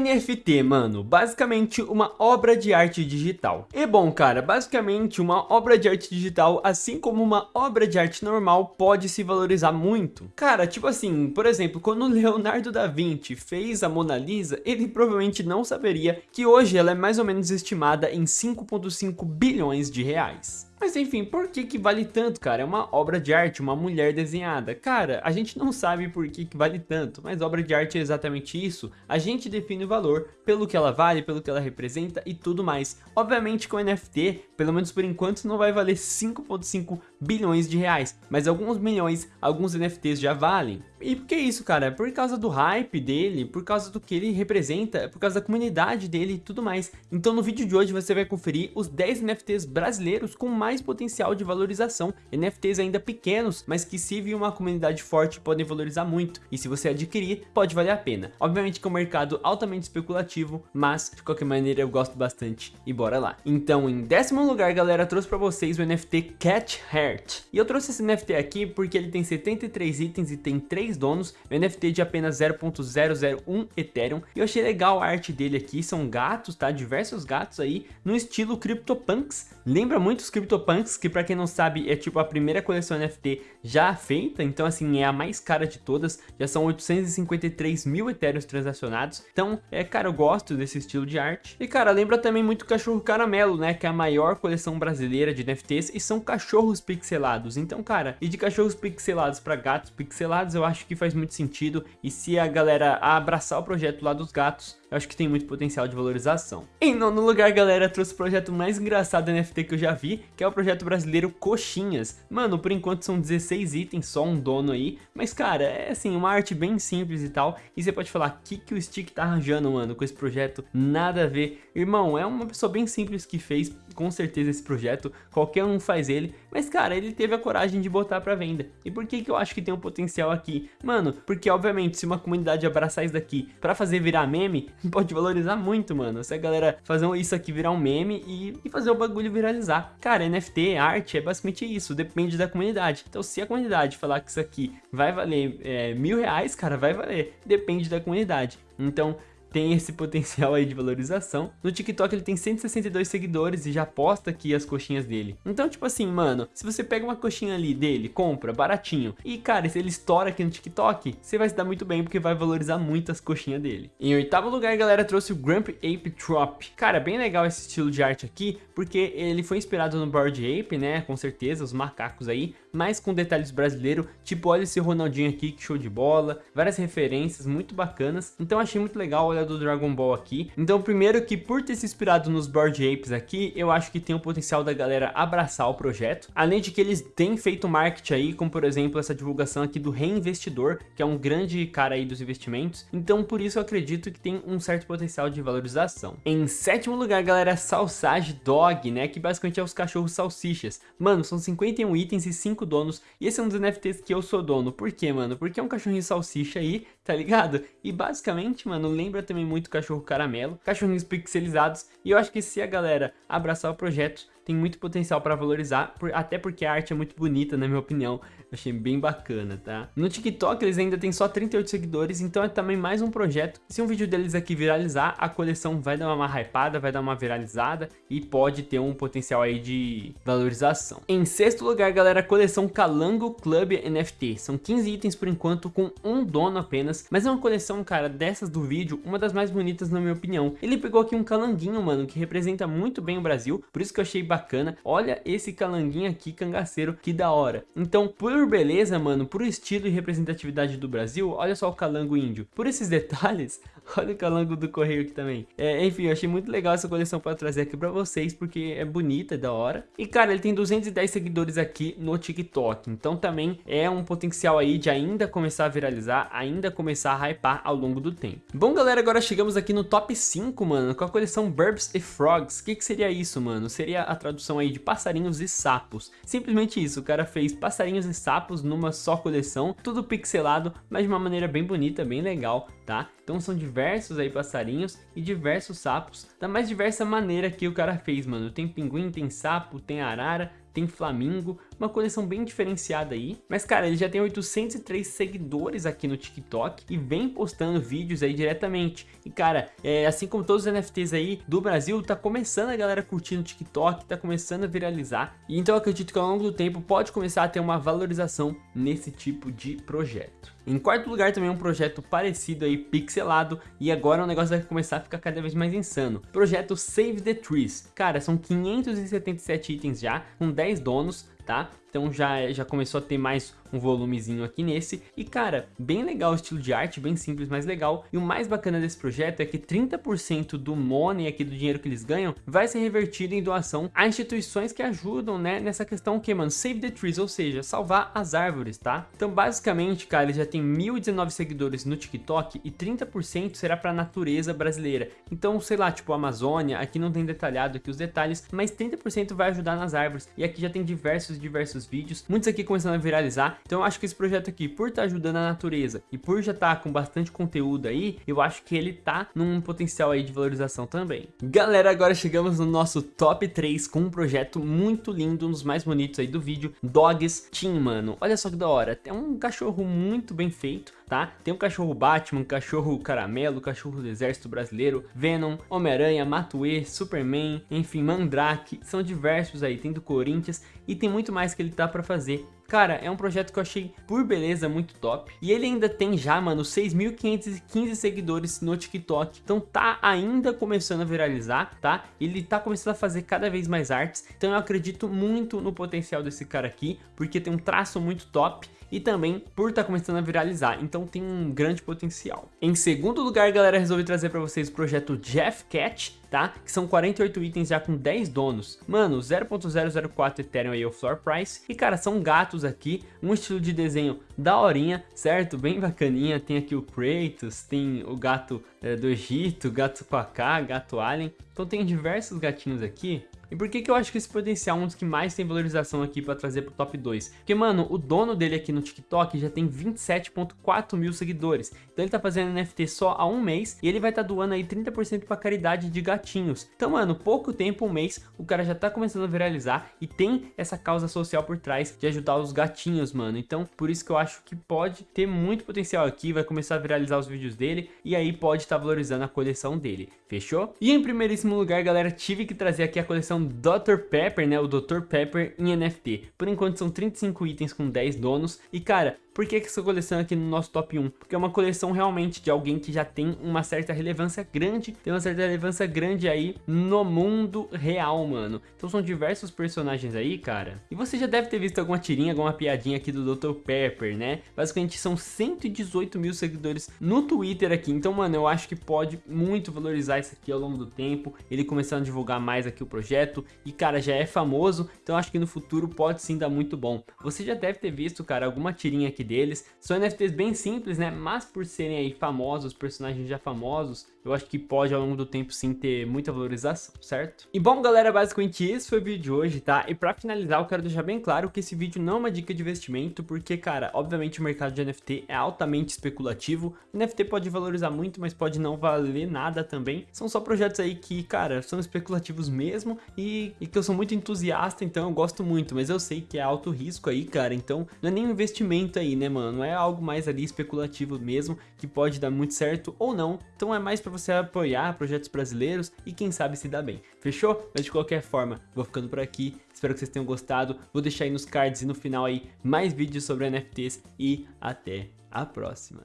NFT, mano, basicamente uma obra de arte digital. E bom, cara, basicamente uma obra de arte digital, assim como uma obra de arte normal, pode se valorizar muito. Cara, tipo assim, por exemplo, quando Leonardo da Vinci fez a Mona Lisa, ele provavelmente não saberia que hoje ela é mais ou menos estimada em 5.5 bilhões de reais. Mas enfim, por que que vale tanto, cara? É uma obra de arte, uma mulher desenhada. Cara, a gente não sabe por que que vale tanto, mas obra de arte é exatamente isso. A gente define o valor pelo que ela vale, pelo que ela representa e tudo mais. Obviamente com NFT, pelo menos por enquanto, não vai valer 5.5 bilhões de reais, mas alguns milhões, alguns NFTs já valem. E por que isso, cara? É por causa do hype dele, por causa do que ele representa, é por causa da comunidade dele e tudo mais. Então no vídeo de hoje você vai conferir os 10 NFTs brasileiros com mais potencial de valorização. NFTs ainda pequenos, mas que se vir uma comunidade forte podem valorizar muito. E se você adquirir, pode valer a pena. Obviamente que é um mercado altamente especulativo, mas de qualquer maneira eu gosto bastante. E bora lá. Então em décimo lugar, galera, trouxe pra vocês o NFT Cat Heart. E eu trouxe esse NFT aqui porque ele tem 73 itens e tem 3 três donos, o NFT de apenas 0.001 Ethereum. E eu achei legal a arte dele aqui, são gatos, tá? Diversos gatos aí, no estilo CryptoPunks. Lembra muito os CryptoPunks, que pra quem não sabe é tipo a primeira coleção NFT já feita, então assim, é a mais cara de todas, já são 853 mil Ethereums transacionados. Então, é, cara, eu gosto desse estilo de arte. E cara, lembra também muito Cachorro Caramelo, né? Que é a maior coleção brasileira de NFTs e são cachorros pixelados. Então, cara, e de cachorros pixelados para gatos pixelados, eu acho acho que faz muito sentido e se a galera abraçar o projeto lá dos gatos, eu acho que tem muito potencial de valorização. Em nono lugar, galera, trouxe o projeto mais engraçado NFT que eu já vi, que é o projeto brasileiro Coxinhas. Mano, por enquanto são 16 itens, só um dono aí, mas cara, é assim, uma arte bem simples e tal, e você pode falar, que, que o Stick tá arranjando, mano, com esse projeto? Nada a ver. Irmão, é uma pessoa bem simples que fez, com certeza, esse projeto, qualquer um faz ele, mas cara, ele teve a coragem de botar pra venda. E por que que eu acho que tem um potencial aqui? Mano, porque obviamente, se uma comunidade abraçar isso daqui pra fazer virar meme, pode valorizar muito, mano. Se a galera fazer isso aqui virar um meme e, e fazer o bagulho viralizar. Cara, NFT, arte, é basicamente isso, depende da comunidade. Então se a comunidade falar que isso aqui vai valer é, mil reais, cara, vai valer. Depende da comunidade. Então, tem esse potencial aí de valorização. No TikTok ele tem 162 seguidores e já posta aqui as coxinhas dele. Então, tipo assim, mano, se você pega uma coxinha ali dele, compra, baratinho, e cara, se ele estoura aqui no TikTok, você vai se dar muito bem porque vai valorizar muito as coxinhas dele. Em oitavo lugar, galera, trouxe o Grump Ape Trop. Cara, bem legal esse estilo de arte aqui, porque ele foi inspirado no Bored Ape, né, com certeza, os macacos aí, mas com detalhes brasileiros, tipo, olha esse Ronaldinho aqui, que show de bola, várias referências muito bacanas, então achei muito legal, olha do Dragon Ball aqui. Então, primeiro que por ter se inspirado nos Board Apes aqui, eu acho que tem o potencial da galera abraçar o projeto. Além de que eles têm feito marketing aí, como por exemplo essa divulgação aqui do Reinvestidor, que é um grande cara aí dos investimentos. Então, por isso eu acredito que tem um certo potencial de valorização. Em sétimo lugar, galera, Salsage Dog, né? Que basicamente é os cachorros salsichas. Mano, são 51 itens e 5 donos. E esse é um dos NFTs que eu sou dono. Por quê, mano? Porque é um cachorrinho salsicha aí, tá ligado? E basicamente, mano, lembra também muito cachorro caramelo, cachorrinhos pixelizados, e eu acho que se a galera abraçar o projeto, tem muito potencial para valorizar, por, até porque a arte é muito bonita, na minha opinião. achei bem bacana, tá? No TikTok eles ainda tem só 38 seguidores, então é também mais um projeto. Se um vídeo deles aqui viralizar, a coleção vai dar uma hypada, vai dar uma viralizada e pode ter um potencial aí de valorização. Em sexto lugar, galera, a coleção Calango Club NFT. São 15 itens por enquanto, com um dono apenas, mas é uma coleção, cara, dessas do vídeo, uma das mais bonitas na minha opinião. Ele pegou aqui um calanguinho, mano, que representa muito bem o Brasil, por isso que eu achei bacana bacana. Olha esse calanguinho aqui, cangaceiro, que da hora. Então, por beleza, mano, por estilo e representatividade do Brasil, olha só o calango índio. Por esses detalhes, olha o calango do correio aqui também. É, enfim, eu achei muito legal essa coleção para trazer aqui para vocês, porque é bonita, é da hora. E, cara, ele tem 210 seguidores aqui no TikTok, então também é um potencial aí de ainda começar a viralizar, ainda começar a hypar ao longo do tempo. Bom, galera, agora chegamos aqui no top 5, mano, com a coleção Burbs e Frogs. O que, que seria isso, mano? Seria a tradução aí de passarinhos e sapos. Simplesmente isso, o cara fez passarinhos e sapos numa só coleção, tudo pixelado, mas de uma maneira bem bonita, bem legal, tá? Então são diversos aí passarinhos e diversos sapos, da mais diversa maneira que o cara fez, mano. Tem pinguim, tem sapo, tem arara, tem flamingo, uma coleção bem diferenciada aí. Mas, cara, ele já tem 803 seguidores aqui no TikTok e vem postando vídeos aí diretamente. E, cara, é, assim como todos os NFTs aí do Brasil, tá começando a galera curtir no TikTok, tá começando a viralizar. E então eu acredito que ao longo do tempo pode começar a ter uma valorização nesse tipo de projeto. Em quarto lugar também um projeto parecido aí, pixelado, e agora o negócio vai começar a ficar cada vez mais insano. Projeto Save the Trees. Cara, são 577 itens já, com 10 donos, tá? Então já, já começou a ter mais um volumezinho aqui nesse. E cara, bem legal o estilo de arte, bem simples, mas legal. E o mais bacana desse projeto é que 30% do money aqui, do dinheiro que eles ganham, vai ser revertido em doação a instituições que ajudam, né, nessa questão que, mano, Save the Trees, ou seja, salvar as árvores, tá? Então basicamente, cara, ele já tem 1.019 seguidores no TikTok e 30% será pra natureza brasileira. Então, sei lá, tipo Amazônia, aqui não tem detalhado aqui os detalhes, mas 30% vai ajudar nas árvores. E aqui já tem diversos, diversos muitos vídeos, muitos aqui começando a viralizar. Então eu acho que esse projeto aqui, por estar tá ajudando a natureza e por já estar tá com bastante conteúdo aí, eu acho que ele tá num potencial aí de valorização também. Galera, agora chegamos no nosso top 3 com um projeto muito lindo, um dos mais bonitos aí do vídeo, Dogs Team, mano. Olha só que da hora, tem um cachorro muito bem feito, tá? Tem um cachorro Batman, um cachorro caramelo, um cachorro do exército brasileiro, Venom, Homem-Aranha, Matue, Superman, enfim, Mandrake, são diversos aí, tem do Corinthians e tem muito mais que ele tá pra fazer. Cara, é um projeto que eu achei, por beleza, muito top. E ele ainda tem já, mano, 6.515 seguidores no TikTok. Então tá ainda começando a viralizar, tá? Ele tá começando a fazer cada vez mais artes. Então eu acredito muito no potencial desse cara aqui, porque tem um traço muito top e também por estar tá começando a viralizar, então tem um grande potencial. Em segundo lugar, galera, resolvi trazer para vocês o projeto Jeff Cat, tá? Que são 48 itens já com 10 donos. Mano, 0.004 Ethereum aí é o floor price. E cara, são gatos aqui, um estilo de desenho daorinha, certo? Bem bacaninha. Tem aqui o Kratos, tem o gato é, do Egito, gato Quaká, gato Alien. Então tem diversos gatinhos aqui e por que que eu acho que esse potencial é um dos que mais tem valorização aqui pra trazer pro top 2? Porque, mano, o dono dele aqui no TikTok já tem 27.4 mil seguidores. Então ele tá fazendo NFT só há um mês e ele vai tá doando aí 30% pra caridade de gatinhos. Então, mano, pouco tempo, um mês, o cara já tá começando a viralizar e tem essa causa social por trás de ajudar os gatinhos, mano. Então, por isso que eu acho que pode ter muito potencial aqui, vai começar a viralizar os vídeos dele e aí pode estar tá valorizando a coleção dele. Fechou? E em primeiríssimo lugar, galera, tive que trazer aqui a coleção Dr. Pepper, né, o Dr. Pepper em NFT. Por enquanto são 35 itens com 10 donos e cara, por que, que essa coleção é aqui no nosso top 1? Porque é uma coleção realmente de alguém que já tem uma certa relevância grande, tem uma certa relevância grande aí no mundo real, mano. Então são diversos personagens aí, cara. E você já deve ter visto alguma tirinha, alguma piadinha aqui do Dr. Pepper, né? Basicamente são 118 mil seguidores no Twitter aqui. Então, mano, eu acho que pode muito valorizar isso aqui ao longo do tempo. Ele começando a divulgar mais aqui o projeto. E, cara, já é famoso. Então acho que no futuro pode sim dar muito bom. Você já deve ter visto, cara, alguma tirinha aqui deles. São NFTs bem simples, né? Mas por serem aí famosos, personagens já famosos, eu acho que pode ao longo do tempo sim ter muita valorização, certo? E bom galera, basicamente esse foi o vídeo de hoje, tá? E pra finalizar eu quero deixar bem claro que esse vídeo não é uma dica de investimento, porque cara, obviamente o mercado de NFT é altamente especulativo, NFT pode valorizar muito, mas pode não valer nada também, são só projetos aí que, cara, são especulativos mesmo e, e que eu sou muito entusiasta, então eu gosto muito, mas eu sei que é alto risco aí, cara, então não é nem um investimento aí, né mano, é algo mais ali especulativo mesmo, que pode dar muito certo ou não, então é mais pra para você apoiar projetos brasileiros e quem sabe se dá bem. Fechou? Mas de qualquer forma, vou ficando por aqui. Espero que vocês tenham gostado. Vou deixar aí nos cards e no final aí mais vídeos sobre NFTs e até a próxima.